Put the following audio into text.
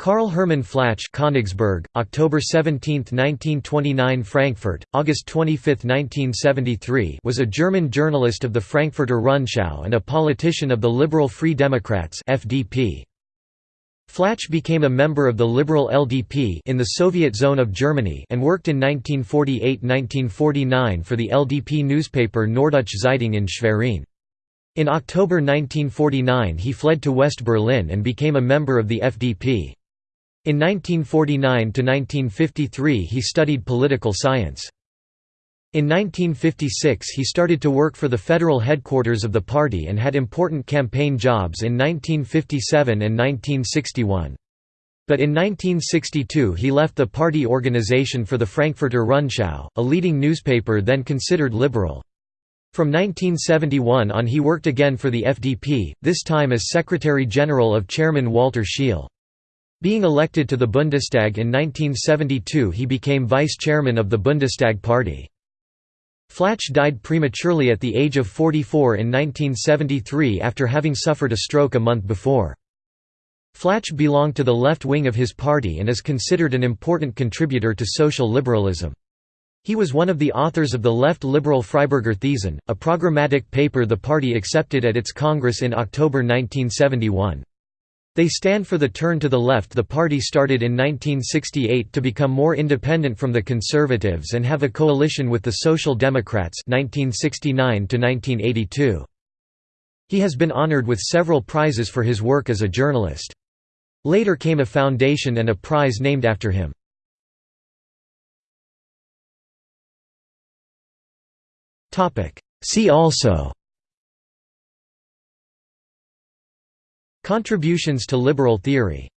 Karl Hermann Flach Königsberg, October 17, 1929 Frankfurt, August 25, 1973 was a German journalist of the Frankfurter Rundschau and a politician of the Liberal Free Democrats FDP. Flach became a member of the Liberal LDP in the Soviet zone of Germany and worked in 1948–1949 for the LDP newspaper Norddeutsche Zeitung in Schwerin. In October 1949 he fled to West Berlin and became a member of the FDP. In 1949–1953 he studied political science. In 1956 he started to work for the federal headquarters of the party and had important campaign jobs in 1957 and 1961. But in 1962 he left the party organization for the Frankfurter Rundschau, a leading newspaper then considered liberal. From 1971 on he worked again for the FDP, this time as Secretary-General of Chairman Walter Scheel. Being elected to the Bundestag in 1972 he became vice-chairman of the Bundestag party. Flach died prematurely at the age of 44 in 1973 after having suffered a stroke a month before. Flach belonged to the left wing of his party and is considered an important contributor to social liberalism. He was one of the authors of the left liberal Freiburger Thesen, a programmatic paper the party accepted at its Congress in October 1971. They stand for the turn to the left the party started in 1968 to become more independent from the Conservatives and have a coalition with the Social Democrats 1969 -1982. He has been honored with several prizes for his work as a journalist. Later came a foundation and a prize named after him. See also Contributions to liberal theory